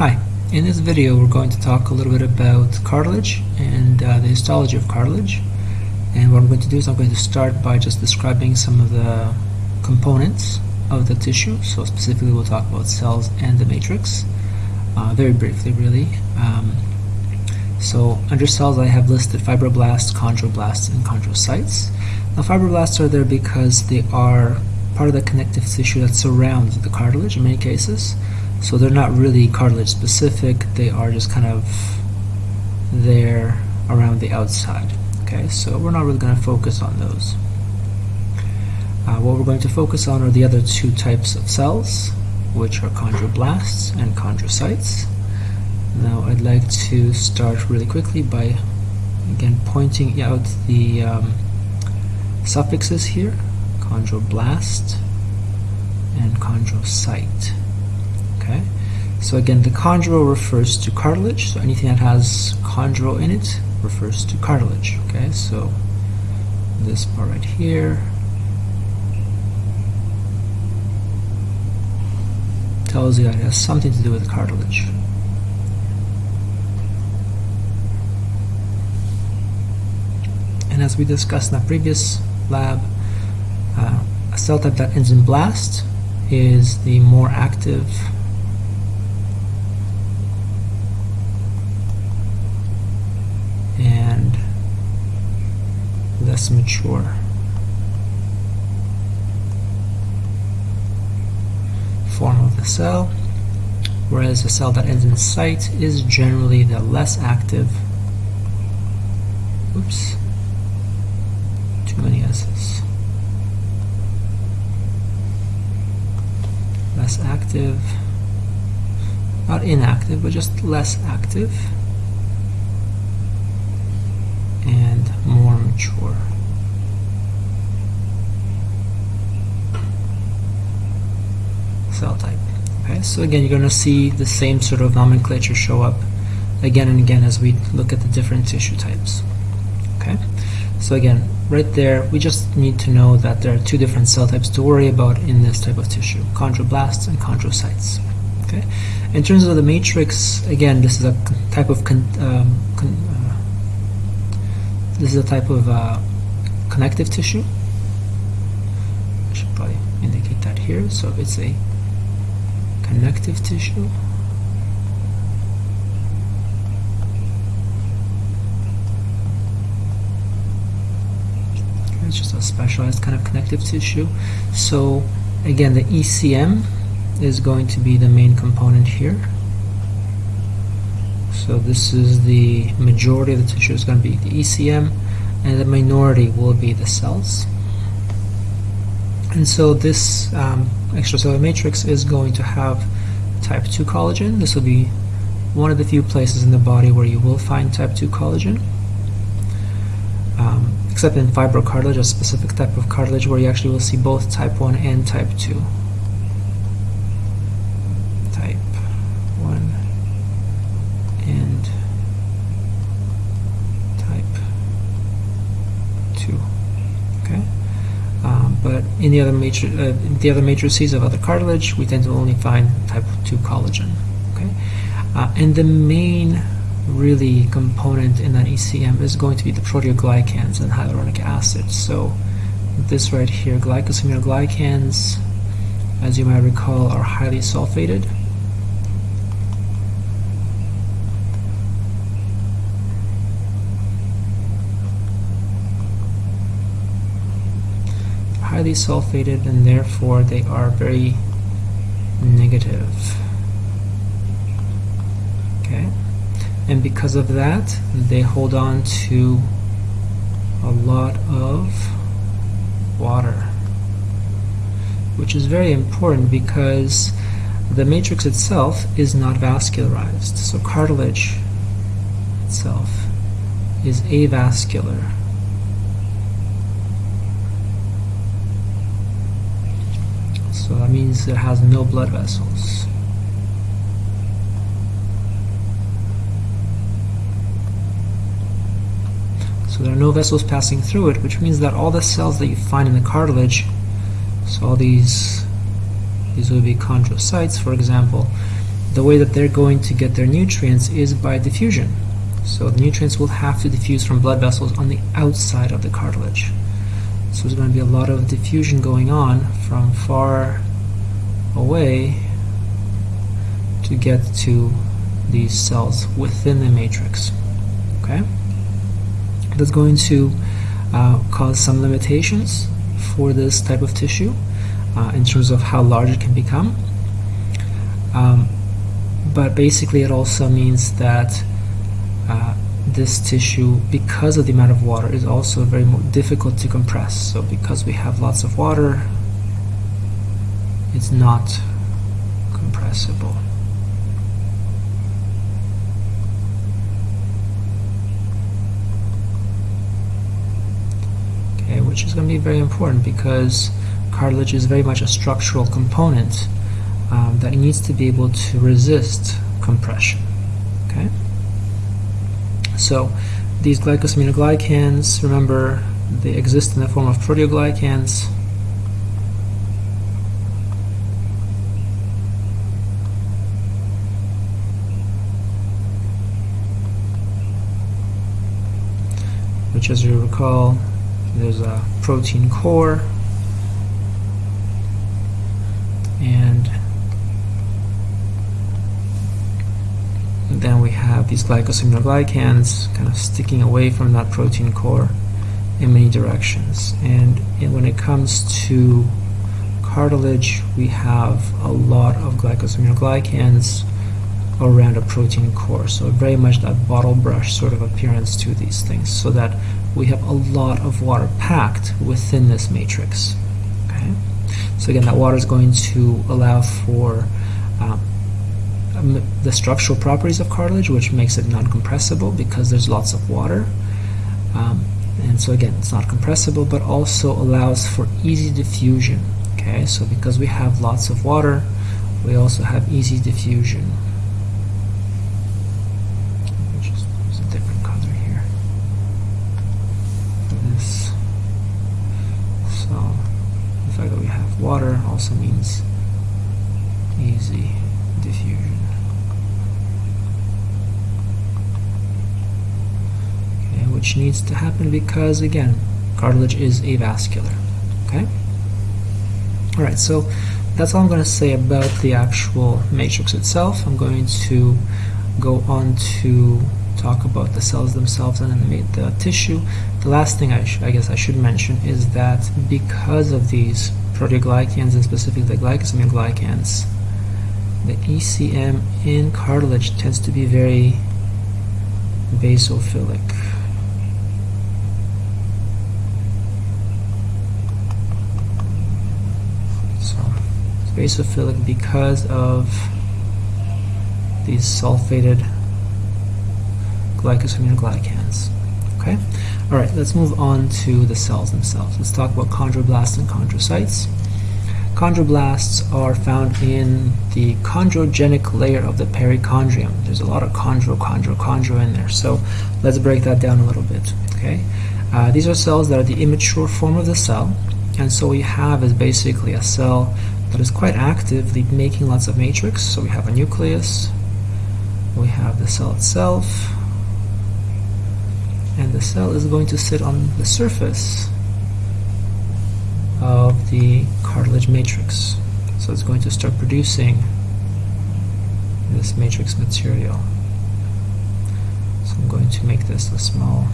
Hi, in this video we're going to talk a little bit about cartilage and uh, the histology of cartilage. And what I'm going to do is I'm going to start by just describing some of the components of the tissue. So specifically we'll talk about cells and the matrix, uh, very briefly really. Um, so under cells I have listed fibroblasts, chondroblasts, and chondrocytes. Now fibroblasts are there because they are part of the connective tissue that surrounds the cartilage in many cases. So they're not really cartilage specific, they are just kind of there around the outside. Okay, so we're not really going to focus on those. Uh, what we're going to focus on are the other two types of cells, which are chondroblasts and chondrocytes. Now I'd like to start really quickly by again pointing out the um, suffixes here, chondroblast and chondrocyte. Okay, so again, the chondro refers to cartilage. So anything that has chondro in it refers to cartilage. Okay, so this part right here tells you that it has something to do with cartilage. And as we discussed in the previous lab, uh, a cell type that ends in blast is the more active less mature. Form of the cell, whereas a cell that ends in cyte is generally the less active. Oops, too many S's. Less active, not inactive, but just less active. And more mature. Cell type. Okay, so again, you're going to see the same sort of nomenclature show up again and again as we look at the different tissue types. Okay, so again, right there, we just need to know that there are two different cell types to worry about in this type of tissue, chondroblasts and chondrocytes. Okay, in terms of the matrix, again, this is a type of um, con this is a type of uh, connective tissue. I should probably indicate that here. So it's a connective tissue. It's just a specialized kind of connective tissue. So again, the ECM is going to be the main component here. So this is the majority of the tissue is going to be the ECM and the minority will be the cells. And so this um, extracellular matrix is going to have type 2 collagen. This will be one of the few places in the body where you will find type 2 collagen. Um, except in fibrocartilage, a specific type of cartilage where you actually will see both type 1 and type 2. In the other matri uh, the other matrices of other cartilage, we tend to only find type 2 collagen. Okay, uh, and the main really component in that ECM is going to be the proteoglycans and hyaluronic acid. So this right here, glycosaminoglycans, as you might recall, are highly sulfated. Highly sulfated and therefore they are very negative. Okay, and because of that, they hold on to a lot of water, which is very important because the matrix itself is not vascularized. So cartilage itself is avascular. So that means it has no blood vessels. So there are no vessels passing through it, which means that all the cells that you find in the cartilage, so all these, these would be chondrocytes, for example, the way that they're going to get their nutrients is by diffusion. So the nutrients will have to diffuse from blood vessels on the outside of the cartilage. So there's going to be a lot of diffusion going on from far away to get to these cells within the matrix. Okay, that's going to uh, cause some limitations for this type of tissue uh, in terms of how large it can become. Um, but basically, it also means that uh, this tissue, because of the amount of water, is also very difficult to compress. So, because we have lots of water, it's not compressible. Okay, which is going to be very important because cartilage is very much a structural component um, that needs to be able to resist compression. Okay. So these glycosaminoglycans, remember, they exist in the form of proteoglycans. Which, as you recall, there's a protein core and then we have these glycosaminoglycans kind of sticking away from that protein core in many directions. And, and when it comes to cartilage, we have a lot of glycosaminoglycans around a protein core. So very much that bottle brush sort of appearance to these things so that we have a lot of water packed within this matrix. Okay, So again, that water is going to allow for um, um, the structural properties of cartilage, which makes it non-compressible because there's lots of water. Um, and so again, it's not compressible, but also allows for easy diffusion. Okay, so because we have lots of water, we also have easy diffusion. Just use a different color here this. So the fact that we have water also means easy diffusion. Which needs to happen because, again, cartilage is avascular. Okay? Alright, so that's all I'm going to say about the actual matrix itself. I'm going to go on to talk about the cells themselves and the, the tissue. The last thing I, I, guess I should mention is that because of these proteoglycans and specifically the glycosaminoglycans, the ECM in cartilage tends to be very basophilic. Basophilic because of these sulfated glycosaminoglycans. Okay? Alright, let's move on to the cells themselves. Let's talk about chondroblasts and chondrocytes. Chondroblasts are found in the chondrogenic layer of the perichondrium. There's a lot of chondro, chondro, chondro in there. So let's break that down a little bit. Okay, uh, These are cells that are the immature form of the cell. And so what you have is basically a cell that is quite actively making lots of matrix. So we have a nucleus, we have the cell itself, and the cell is going to sit on the surface of the cartilage matrix. So it's going to start producing this matrix material. So I'm going to make this a small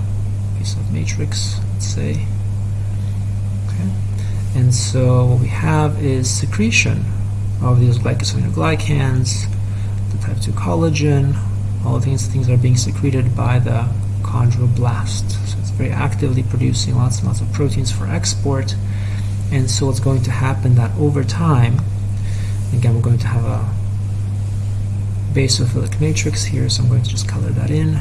piece of matrix, let's say. And so what we have is secretion of these glycosaminoglycans, the type 2 collagen, all these things are being secreted by the chondroblast. So it's very actively producing lots and lots of proteins for export. And so what's going to happen that over time, again we're going to have a basophilic matrix here, so I'm going to just color that in.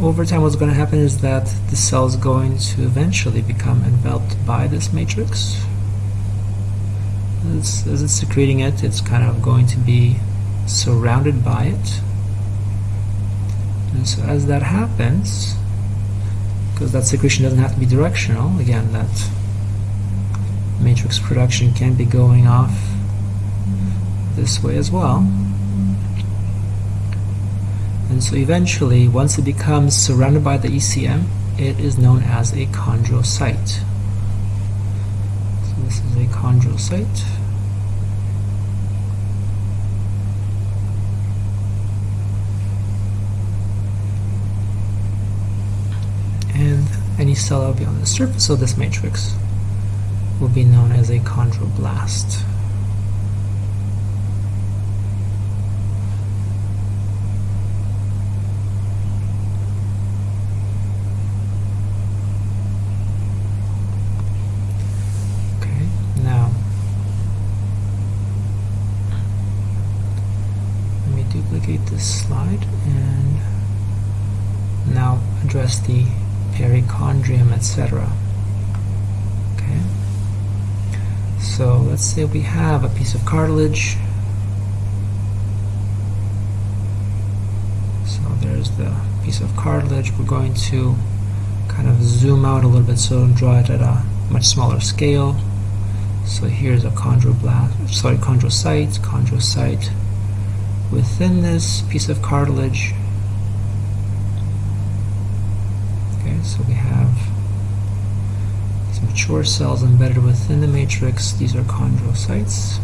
Over time what's going to happen is that the cell is going to eventually become enveloped by this matrix. As, as it's secreting it, it's kind of going to be surrounded by it. And so as that happens, because that secretion doesn't have to be directional, again, that matrix production can be going off this way as well. And so eventually, once it becomes surrounded by the ECM, it is known as a chondrocyte. So this is a chondrocyte. And any cell that will be on the surface of this matrix will be known as a chondroblast. This slide and now address the perichondrium, etc. Okay. So let's say we have a piece of cartilage. So there's the piece of cartilage. We're going to kind of zoom out a little bit so draw it at a much smaller scale. So here's a chondroblast, sorry, chondrocyte, chondrocyte within this piece of cartilage. Okay, so we have these mature cells embedded within the matrix. These are chondrocytes.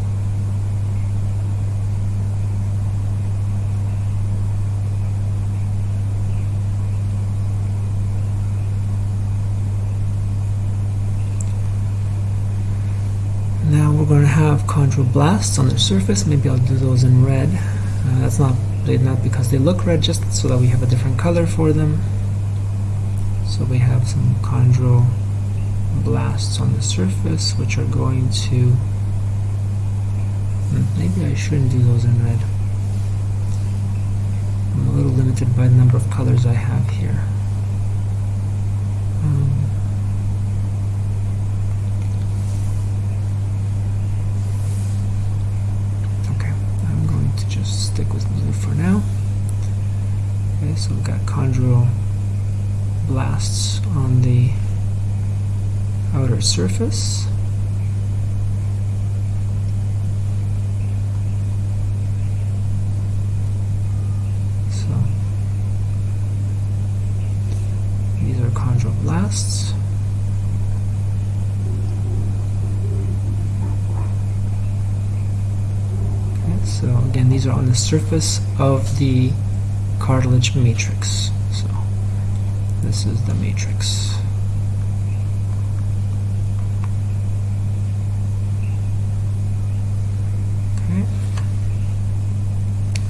Now we're going to have chondroblasts on their surface. Maybe I'll do those in red. Uh, that's not not because they look red, just so that we have a different color for them. So we have some chondroblasts on the surface, which are going to. Hmm, maybe I shouldn't do those in red. I'm a little limited by the number of colors I have here. Um, stick with blue for now. Okay, so we've got chondroblasts on the outer surface. So these are chondroblasts. So again, these are on the surface of the cartilage matrix. So this is the matrix. Okay.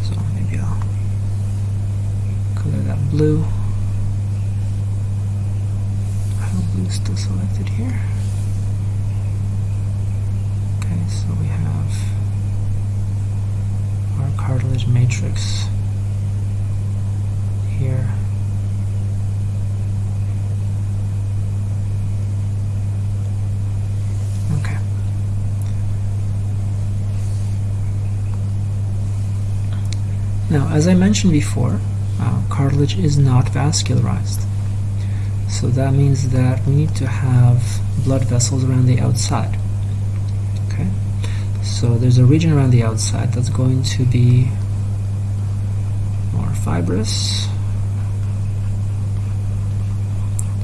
So maybe I'll color that blue. I have blue still selected here. Okay, so we have our cartilage matrix here. Okay. Now, as I mentioned before, uh, cartilage is not vascularized. So that means that we need to have blood vessels around the outside. Okay, so there's a region around the outside that's going to be more fibrous.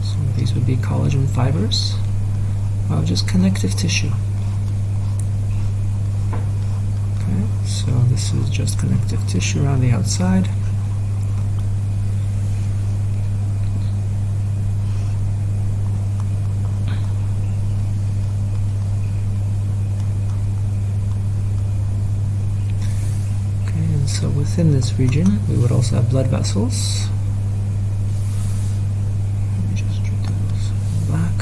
So these would be collagen fibers of just connective tissue. Okay, so this is just connective tissue around the outside. Okay, and so within this region, we would also have blood vessels. Let me just do those black.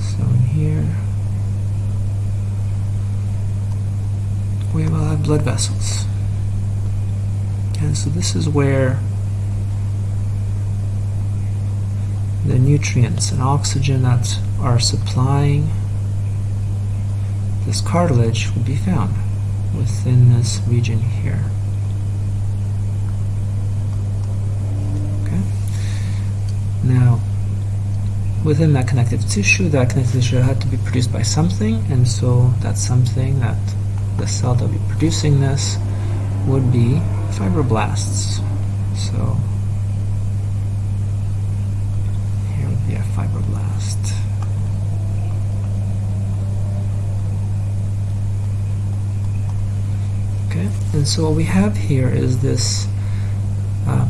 So in here, we will have blood vessels. And so this is where the nutrients and oxygen that are supplying this cartilage will be found. within this region here. Okay. Now, within that connective tissue, that connective tissue had to be produced by something, and so that something, that the cell that would be producing this, would be fibroblasts. So here would be a fibroblast. Okay, and so what we have here is this uh,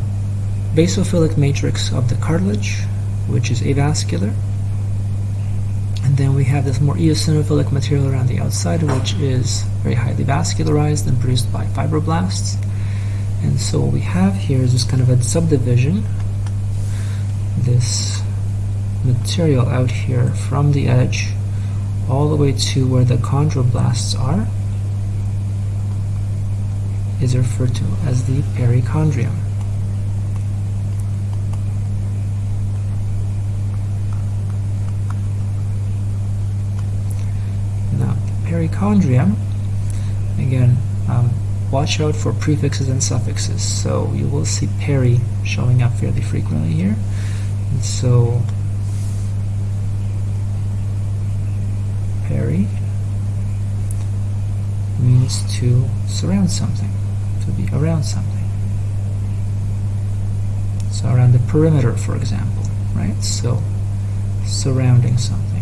basophilic matrix of the cartilage, which is avascular. And then we have this more eosinophilic material around the outside, which is very highly vascularized and produced by fibroblasts. And so what we have here is this kind of a subdivision, this material out here from the edge all the way to where the chondroblasts are is referred to as the perichondrium. Now, perichondrium, again, um, watch out for prefixes and suffixes. So you will see peri showing up fairly frequently here. And so peri means to surround something, to be around something. So around the perimeter, for example, right? So surrounding something.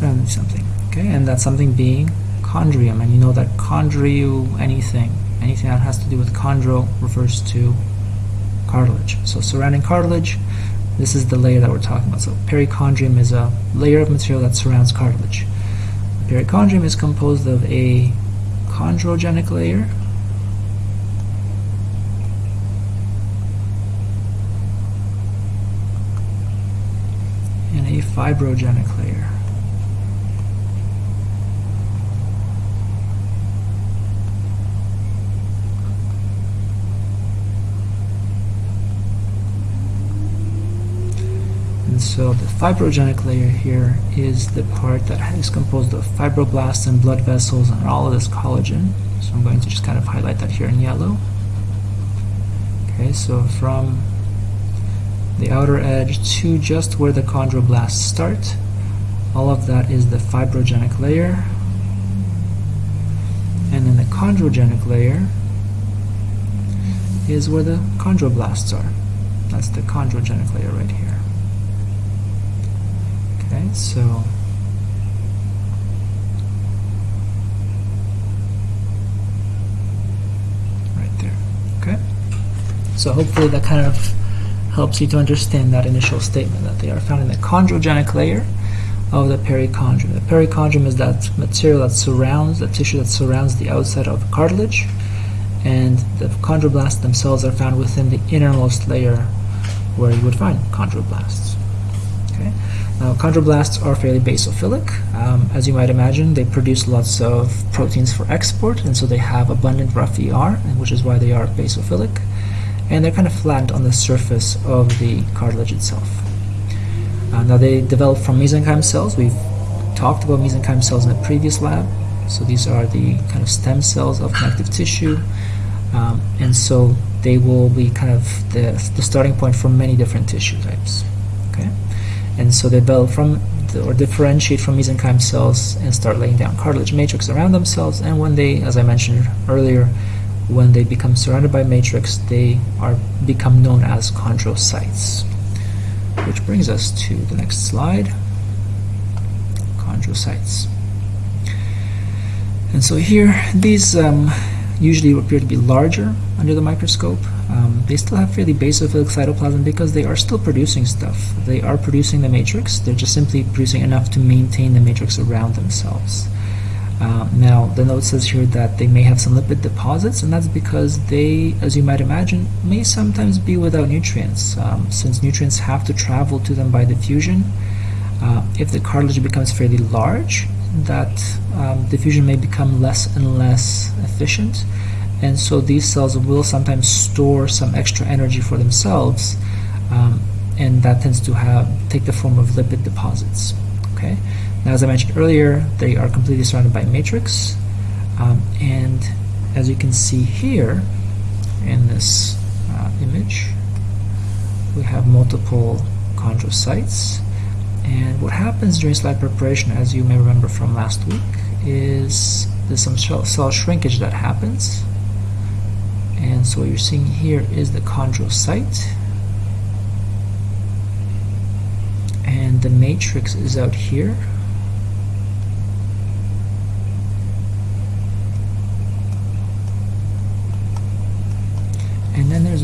Surrounding something. Okay, and that something being chondrium, and you know that chondrio anything, anything that has to do with chondro refers to cartilage. So surrounding cartilage, this is the layer that we're talking about. So perichondrium is a layer of material that surrounds cartilage. Perichondrium is composed of a chondrogenic layer and a fibrogenic layer. And so the fibrogenic layer here is the part that is composed of fibroblasts and blood vessels and all of this collagen. So I'm going to just kind of highlight that here in yellow. Okay, so from the outer edge to just where the chondroblasts start, all of that is the fibrogenic layer. And then the chondrogenic layer is where the chondroblasts are. That's the chondrogenic layer right here. Okay, so right there. Okay, so hopefully that kind of helps you to understand that initial statement that they are found in the chondrogenic layer of the perichondrium. The perichondrium is that material that surrounds the tissue that surrounds the outside of cartilage, and the chondroblasts themselves are found within the innermost layer where you would find chondroblasts. Okay. Now, chondroblasts are fairly basophilic. Um, as you might imagine, they produce lots of proteins for export, and so they have abundant rough ER, which is why they are basophilic. And they're kind of flattened on the surface of the cartilage itself. Uh, now, they develop from mesenchyme cells. We've talked about mesenchyme cells in the previous lab. So these are the kind of stem cells of connective tissue. Um, and so they will be kind of the, the starting point for many different tissue types. Okay, and so they develop from the, or differentiate from mesenchyme cells and start laying down cartilage matrix around themselves. And when they, as I mentioned earlier, when they become surrounded by matrix, they are become known as chondrocytes. Which brings us to the next slide. Chondrocytes. And so here, these um, usually appear to be larger under the microscope. Um, they still have fairly basophilic cytoplasm because they are still producing stuff. They are producing the matrix, they're just simply producing enough to maintain the matrix around themselves. Uh, now, the note says here that they may have some lipid deposits, and that's because they, as you might imagine, may sometimes be without nutrients, um, since nutrients have to travel to them by diffusion. Uh, if the cartilage becomes fairly large, that um, diffusion may become less and less efficient and so these cells will sometimes store some extra energy for themselves um, and that tends to have take the form of lipid deposits. Okay. Now, as I mentioned earlier, they are completely surrounded by matrix, um, and as you can see here in this uh, image, we have multiple chondrocytes. And what happens during slide preparation, as you may remember from last week, is there's some cell shrinkage that happens. And so what you're seeing here is the chondrocyte. And the matrix is out here.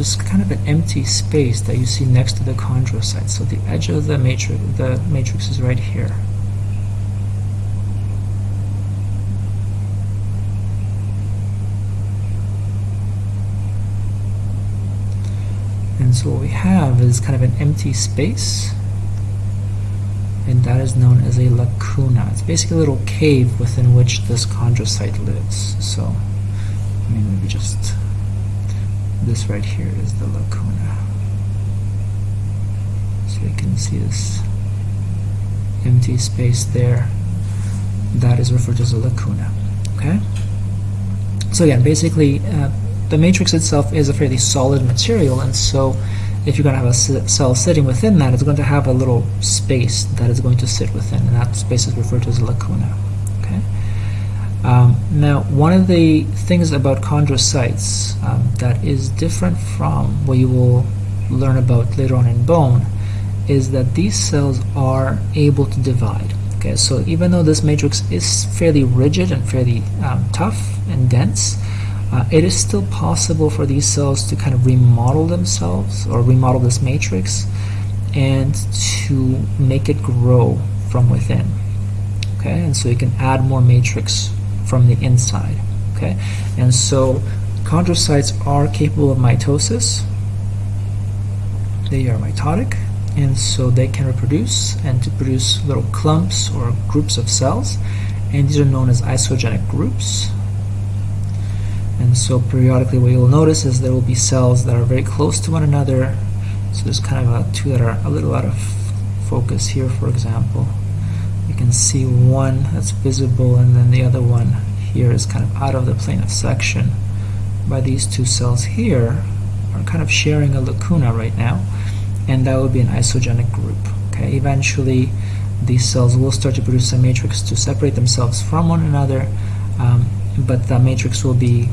This kind of an empty space that you see next to the chondrocyte. So the edge of the matrix, the matrix is right here. And so what we have is kind of an empty space, and that is known as a lacuna. It's basically a little cave within which this chondrocyte lives. So, I mean, maybe just this right here is the lacuna. So you can see this empty space there. That is referred to as a lacuna. Okay? So again, basically, uh, the matrix itself is a fairly solid material, and so if you're going to have a cell sitting within that, it's going to have a little space that it's going to sit within, and that space is referred to as a lacuna. Um, now, one of the things about chondrocytes um, that is different from what you will learn about later on in bone is that these cells are able to divide. Okay, so even though this matrix is fairly rigid and fairly um, tough and dense, uh, it is still possible for these cells to kind of remodel themselves or remodel this matrix and to make it grow from within. Okay, and so you can add more matrix from the inside. Okay, and so chondrocytes are capable of mitosis. They are mitotic, and so they can reproduce and to produce little clumps or groups of cells, and these are known as isogenic groups. And so periodically what you'll notice is there will be cells that are very close to one another. So there's kind of a, two that are a little out of focus here, for example. Can see one that's visible and then the other one here is kind of out of the plane of section. By these two cells here are kind of sharing a lacuna right now, and that would be an isogenic group. Okay, eventually these cells will start to produce a matrix to separate themselves from one another, um, but that matrix will be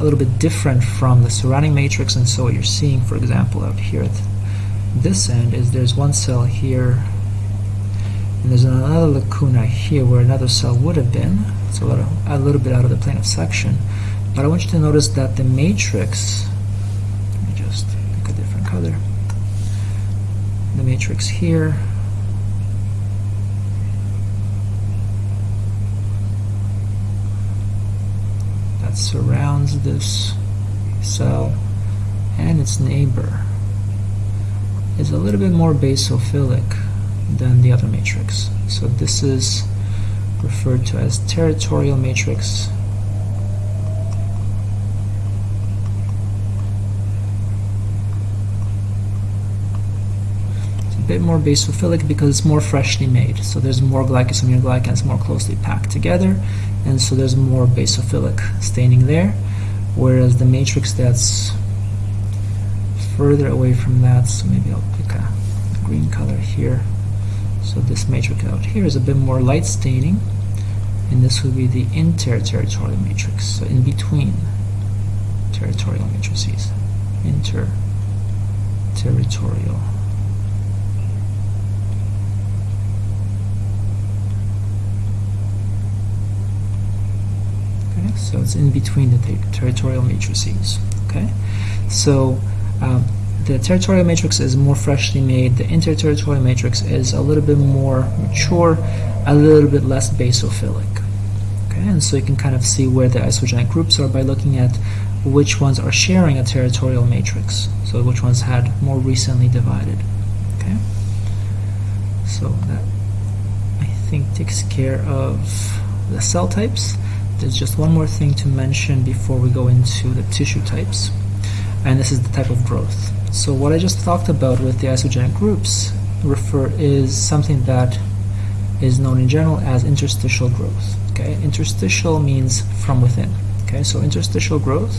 a little bit different from the surrounding matrix and so what you're seeing for example out here at this end is there's one cell here and there's another lacuna here where another cell would have been. It's a little, a little bit out of the plane of section. But I want you to notice that the matrix let me just pick a different color. The matrix here. That surrounds this cell and its neighbor. Is a little bit more basophilic than the other matrix. So this is referred to as territorial matrix. It's a bit more basophilic because it's more freshly made. So there's more glycosaminoglycans more closely packed together and so there's more basophilic staining there whereas the matrix that's further away from that so maybe I'll pick a green color here so this matrix out here is a bit more light staining and this would be the interterritorial matrix so in between territorial matrices interterritorial so it's in between the ter territorial matrices. Okay, so um, the territorial matrix is more freshly made. The interterritorial matrix is a little bit more mature, a little bit less basophilic. Okay, and so you can kind of see where the isogenic groups are by looking at which ones are sharing a territorial matrix. So which ones had more recently divided. Okay, so that I think takes care of the cell types. There's just one more thing to mention before we go into the tissue types, and this is the type of growth. So what I just talked about with the isogenic groups refer is something that is known in general as interstitial growth. Okay, interstitial means from within. Okay, so interstitial growth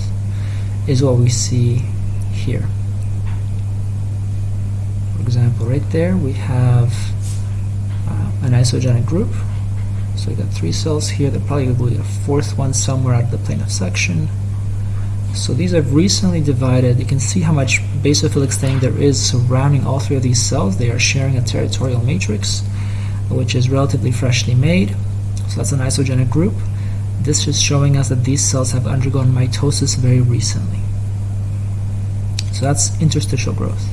is what we see here. For example, right there we have uh, an isogenic group. So we got three cells here. There probably will be a fourth one somewhere at the plane of section. So these I've recently divided. You can see how much basophilic staining there is surrounding all three of these cells. They are sharing a territorial matrix, which is relatively freshly made. So that's an isogenic group. This is showing us that these cells have undergone mitosis very recently. So that's interstitial growth.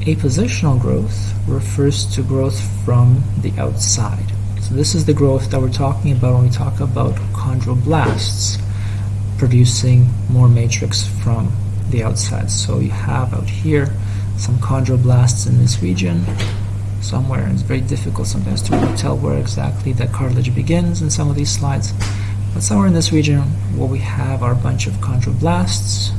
Appositional growth refers to growth from the outside. So this is the growth that we're talking about when we talk about chondroblasts producing more matrix from the outside. So you have out here some chondroblasts in this region somewhere, and it's very difficult sometimes to really tell where exactly that cartilage begins in some of these slides. But somewhere in this region, what we have are a bunch of chondroblasts,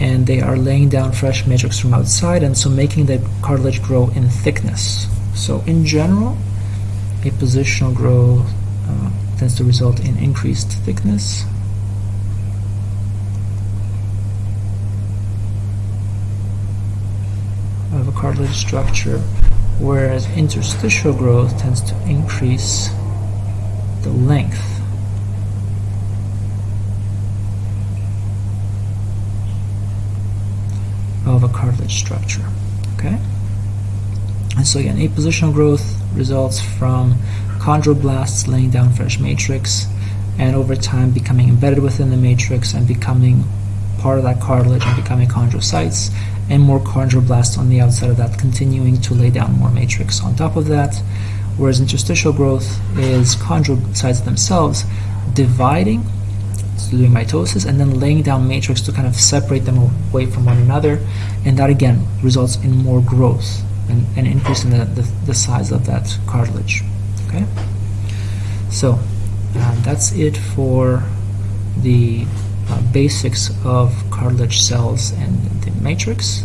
and they are laying down fresh matrix from outside, and so making the cartilage grow in thickness. So in general, appositional growth uh, tends to result in increased thickness of a cartilage structure, whereas interstitial growth tends to increase the length of a cartilage structure. Okay? And so again, appositional growth results from chondroblasts laying down fresh matrix and over time becoming embedded within the matrix and becoming part of that cartilage and becoming chondrocytes and more chondroblasts on the outside of that continuing to lay down more matrix on top of that. Whereas interstitial growth is chondrocytes themselves dividing so doing mitosis and then laying down matrix to kind of separate them away from one another. And that again results in more growth and, and increase in the, the, the, size of that cartilage. Okay? So um, that's it for the basics of cartilage cells and the matrix.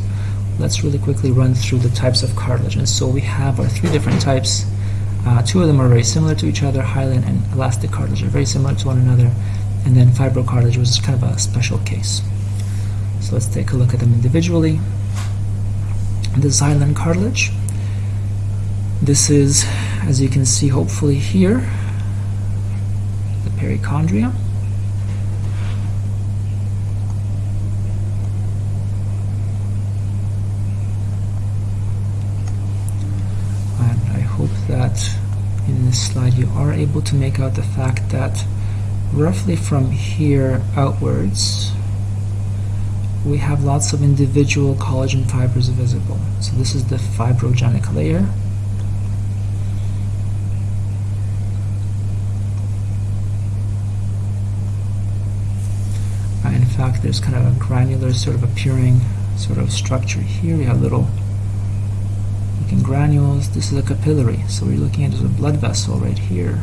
Let's really quickly run through the types of cartilage. And so we have our three different types. Uh, two of them are very similar to each other. Hyaline and elastic cartilage are very similar to one another. And then fibrocartilage was kind of a special case. So let's take a look at them individually. The hyaline cartilage. This is, as you can see hopefully here, the perichondria. that in this slide you are able to make out the fact that roughly from here outwards we have lots of individual collagen fibers visible. So this is the fibrogenic layer. Uh, in fact, there's kind of a granular sort of appearing sort of structure here. We have little granules. This is a capillary, so we're looking at a blood vessel right here.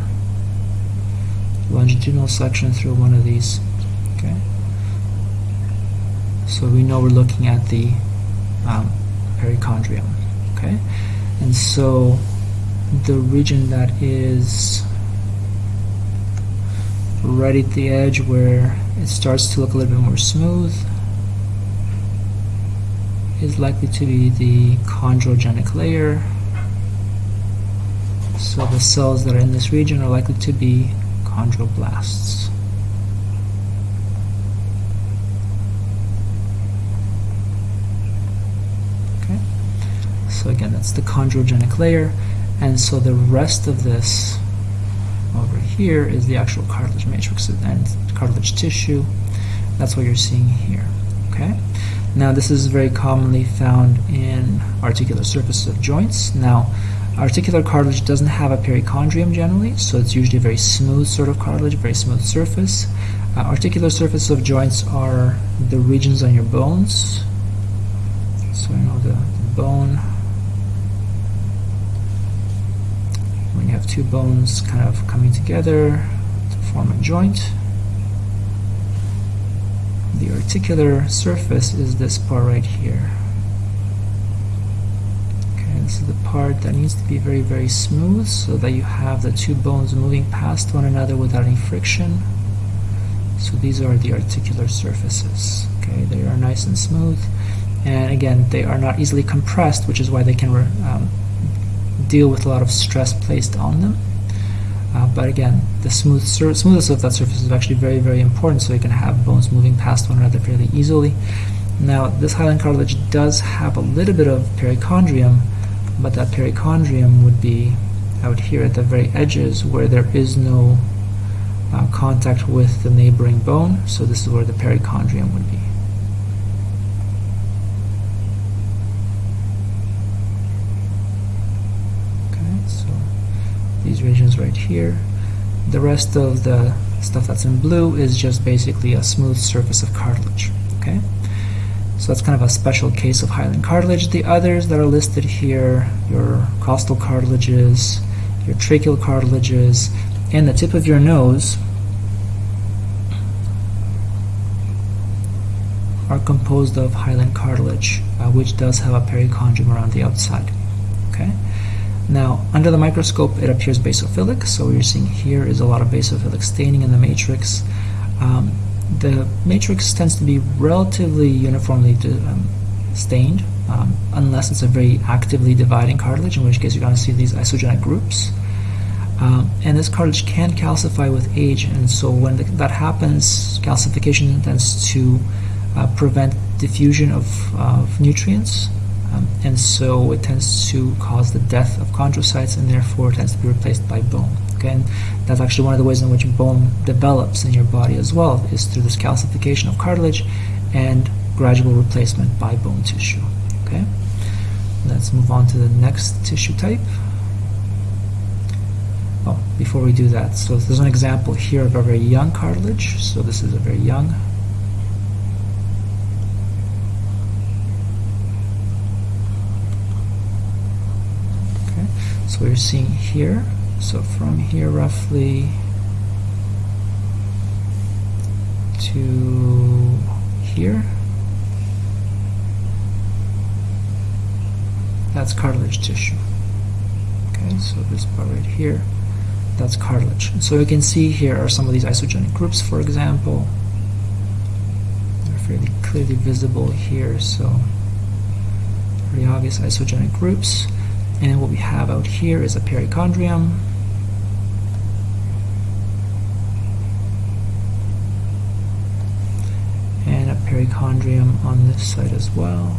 Longitudinal section through one of these. Okay. So we know we're looking at the um, perichondrium. Okay, and so the region that is right at the edge where it starts to look a little bit more smooth is likely to be the chondrogenic layer. So the cells that are in this region are likely to be chondroblasts. Okay. So again, that's the chondrogenic layer. And so the rest of this over here is the actual cartilage matrix and cartilage tissue. That's what you're seeing here. Okay. Now this is very commonly found in articular surfaces of joints. Now articular cartilage doesn't have a perichondrium generally, so it's usually a very smooth sort of cartilage, very smooth surface. Uh, articular surfaces of joints are the regions on your bones. So you know the, the bone, when you have two bones kind of coming together to form a joint the articular surface is this part right here. Okay, this is the part that needs to be very, very smooth so that you have the two bones moving past one another without any friction. So these are the articular surfaces. Okay, they are nice and smooth, and again, they are not easily compressed, which is why they can um, deal with a lot of stress placed on them. But again, the smooth smoothness of that surface is actually very, very important so you can have bones moving past one another fairly easily. Now, this hyaline cartilage does have a little bit of perichondrium, but that perichondrium would be out here at the very edges where there is no uh, contact with the neighboring bone, so this is where the perichondrium would be. these right here. The rest of the stuff that's in blue is just basically a smooth surface of cartilage. Okay, so that's kind of a special case of hyaline cartilage. The others that are listed here, your costal cartilages, your tracheal cartilages, and the tip of your nose are composed of hyaline cartilage, uh, which does have a perichondrium around the outside. Okay. Now, under the microscope, it appears basophilic, so what you're seeing here is a lot of basophilic staining in the matrix. Um, the matrix tends to be relatively uniformly um, stained, um, unless it's a very actively dividing cartilage, in which case you're going to see these isogenic groups. Um, and this cartilage can calcify with age, and so when the, that happens, calcification tends to uh, prevent diffusion of, of nutrients um, and so it tends to cause the death of chondrocytes and therefore tends to be replaced by bone. Okay, and that's actually one of the ways in which bone develops in your body as well, is through this calcification of cartilage and gradual replacement by bone tissue. Okay, let's move on to the next tissue type. Oh, before we do that, so there's an example here of a very young cartilage. So this is a very young So we're seeing here, so from here roughly to here, that's cartilage tissue. Okay, so this part right here, that's cartilage. So you can see here are some of these isogenic groups, for example. They're fairly clearly visible here, so pretty obvious isogenic groups. And what we have out here is a perichondrium. And a perichondrium on this side as well.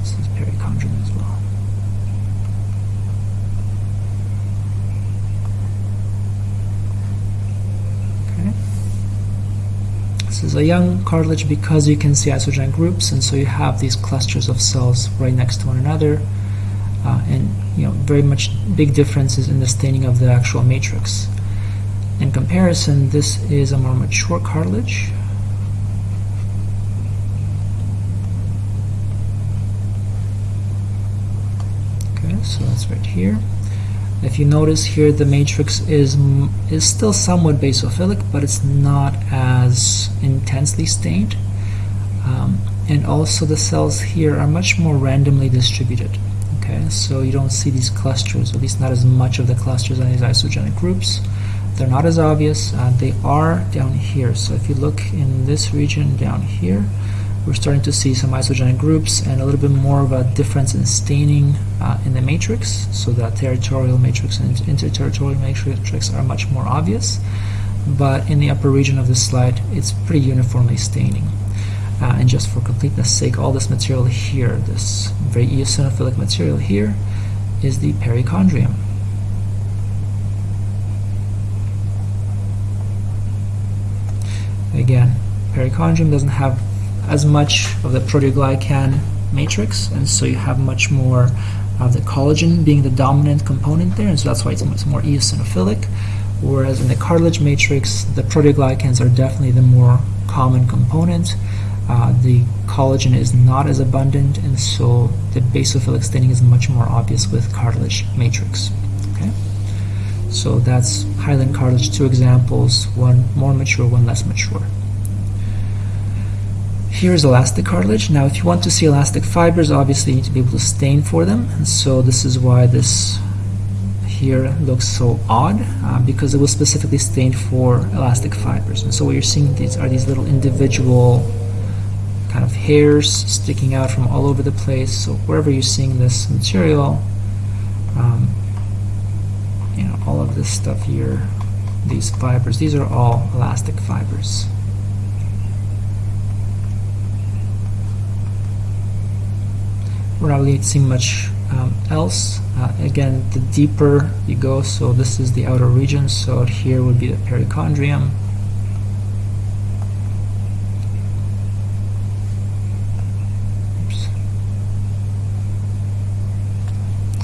This is perichondrium as well. This is a young cartilage because you can see isogenic groups, and so you have these clusters of cells right next to one another, uh, and you know very much big differences in the staining of the actual matrix. In comparison, this is a more mature cartilage. Okay, so that's right here. If you notice here, the matrix is, is still somewhat basophilic, but it's not as intensely stained. Um, and also the cells here are much more randomly distributed. Okay, so you don't see these clusters, at least not as much of the clusters on these isogenic groups. They're not as obvious. Uh, they are down here. So if you look in this region down here, we're starting to see some isogenic groups and a little bit more of a difference in staining uh, in the matrix so that territorial matrix and interterritorial matrix are much more obvious. But in the upper region of this slide it's pretty uniformly staining. Uh, and just for completeness sake all this material here this very eosinophilic material here is the perichondrium. Again perichondrium doesn't have as much of the proteoglycan matrix, and so you have much more of the collagen being the dominant component there, and so that's why it's much more eosinophilic. Whereas in the cartilage matrix, the proteoglycans are definitely the more common component. Uh, the collagen is not as abundant, and so the basophilic staining is much more obvious with cartilage matrix. Okay, so that's hyaline cartilage. Two examples: one more mature, one less mature. Here is elastic cartilage. Now, if you want to see elastic fibers, obviously you need to be able to stain for them. And so this is why this here looks so odd, uh, because it was specifically stained for elastic fibers. And so what you're seeing these are these little individual kind of hairs sticking out from all over the place. So wherever you're seeing this material, um, you know, all of this stuff here, these fibers, these are all elastic fibers. Not really seeing much um, else. Uh, again, the deeper you go, so this is the outer region, so here would be the perichondrium.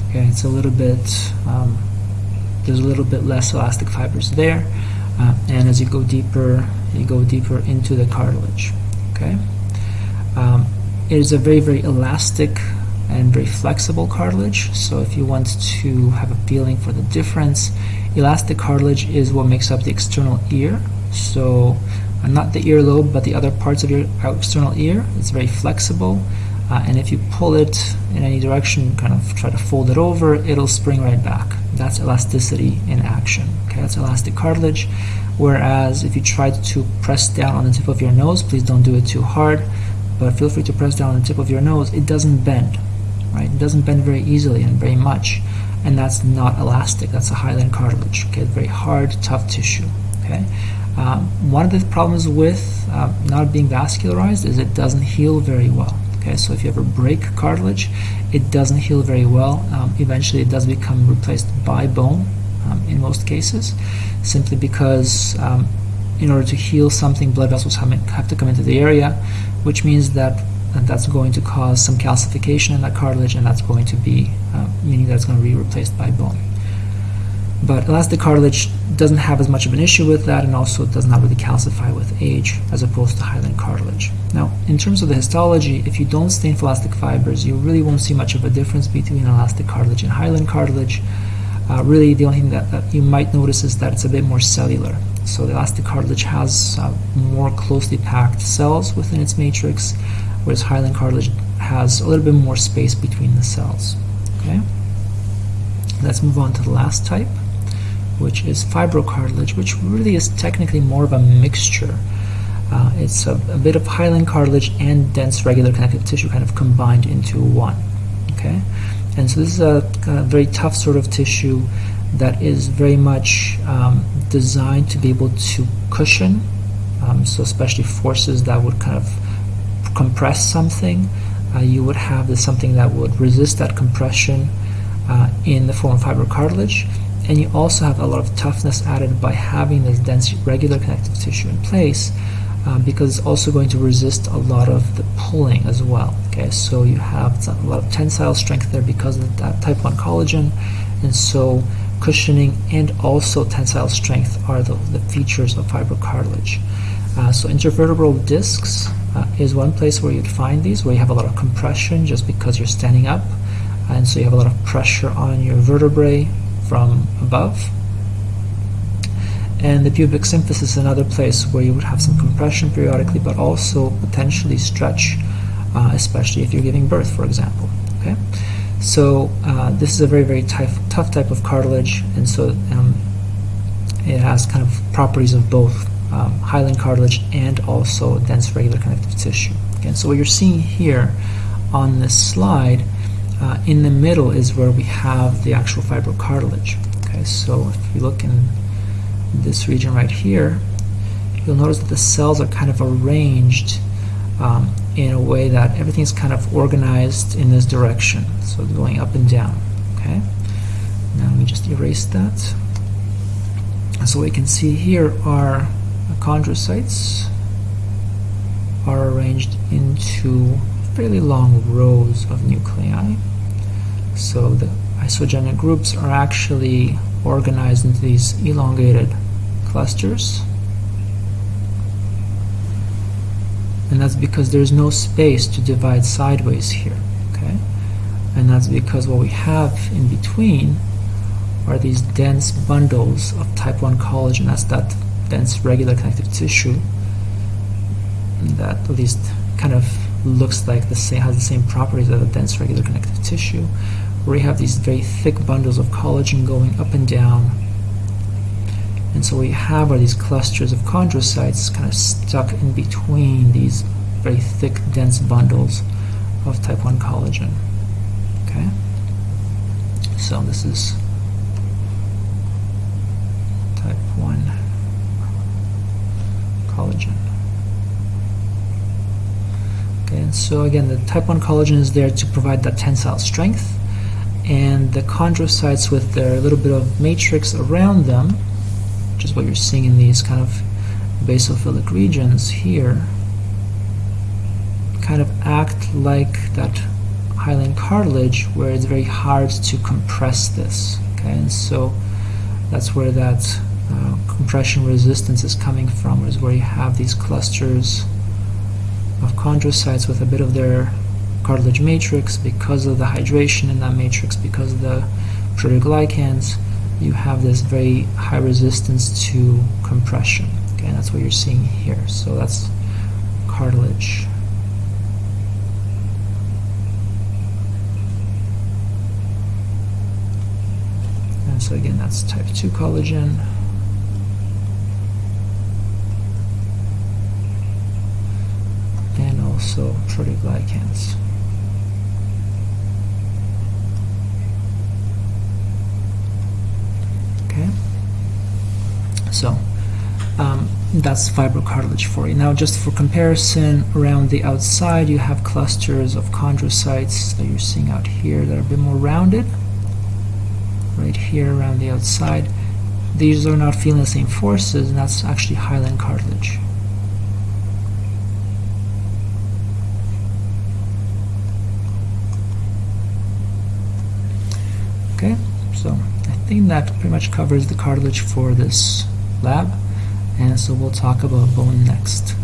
Okay, it's a little bit, um, there's a little bit less elastic fibers there, uh, and as you go deeper, you go deeper into the cartilage. Okay, um, it is a very, very elastic and very flexible cartilage. So if you want to have a feeling for the difference, elastic cartilage is what makes up the external ear. So uh, not the earlobe, but the other parts of your external ear. It's very flexible. Uh, and if you pull it in any direction, kind of try to fold it over, it'll spring right back. That's elasticity in action. Okay, that's elastic cartilage. Whereas if you try to press down on the tip of your nose, please don't do it too hard, but feel free to press down on the tip of your nose, it doesn't bend right? It doesn't bend very easily and very much, and that's not elastic. That's a hyaline cartilage. Okay, very hard, tough tissue. Okay, um, one of the problems with uh, not being vascularized is it doesn't heal very well. Okay, so if you ever break cartilage, it doesn't heal very well. Um, eventually, it does become replaced by bone um, in most cases, simply because um, in order to heal something, blood vessels have to come into the area, which means that and that's going to cause some calcification in that cartilage and that's going to be uh, meaning that it's going to be replaced by bone. But elastic cartilage doesn't have as much of an issue with that and also it does not really calcify with age as opposed to hyaline cartilage. Now in terms of the histology if you don't stain for elastic fibers you really won't see much of a difference between elastic cartilage and hyaline cartilage. Uh, really the only thing that, that, you might notice is that it's a bit more cellular. So the elastic cartilage has uh, more closely packed cells within its matrix whereas hyaline cartilage has a little bit more space between the cells. Okay. Let's move on to the last type, which is fibrocartilage, which really is technically more of a mixture. Uh, it's a, a, bit of hyaline cartilage and dense regular connective tissue kind of combined into one. Okay, and so this is a, a very tough sort of tissue that is very much um, designed to be able to cushion. Um, so especially forces that would kind of compress something, uh, you would have something that would resist that compression uh, in the form of fibrocartilage. And you also have a lot of toughness added by having this dense regular connective tissue in place uh, because it's also going to resist a lot of the pulling as well. Okay, so you have a lot of tensile strength there because of that type 1 collagen. And so cushioning and also tensile strength are the, the features of fibrocartilage. Uh, so intervertebral discs uh, is one place where you'd find these, where you have a lot of compression just because you're standing up, and so you have a lot of pressure on your vertebrae from above. And the pubic symphysis is another place where you would have some compression periodically, but also potentially stretch, uh, especially if you're giving birth, for example. Okay, so uh, this is a very, very tough, tough type of cartilage, and so um, it has kind of properties of both um, hyaline cartilage and also dense regular connective tissue. Again, so what you're seeing here on this slide, uh, in the middle is where we have the actual fibrocartilage. Okay, so if you look in this region right here, you'll notice that the cells are kind of arranged um, in a way that everything's kind of organized in this direction, so going up and down. Okay, now me just erase that. So what you can see here are chondrocytes are arranged into fairly long rows of nuclei. So the isogenic groups are actually organized into these elongated clusters. And that's because there's no space to divide sideways here. Okay? And that's because what we have in between are these dense bundles of type 1 collagen. That's that dense regular connective tissue that at least kind of looks like the same has the same properties as a dense regular connective tissue, where you have these very thick bundles of collagen going up and down. And so what have are these clusters of chondrocytes kind of stuck in between these very thick, dense bundles of type 1 collagen. Okay? So this is type 1 collagen. Okay, so again, the type 1 collagen is there to provide that tensile strength, and the chondrocytes with their little bit of matrix around them, which is what you're seeing in these kind of basophilic regions here, kind of act like that hyaline cartilage where it's very hard to compress this. Okay, and so that's where that compression resistance is coming from, is where you have these clusters of chondrocytes with a bit of their cartilage matrix because of the hydration in that matrix, because of the proteoglycans, you have this very high resistance to compression. Okay, and that's what you're seeing here. So that's cartilage. And so again, that's type 2 collagen. Also proteoglycans. Okay. So um, that's fibrocartilage for you. Now, just for comparison, around the outside, you have clusters of chondrocytes that you're seeing out here that are a bit more rounded right here around the outside. These are not feeling the same forces, and that's actually hyaline cartilage. Okay, so I think that pretty much covers the cartilage for this lab, and so we'll talk about bone next.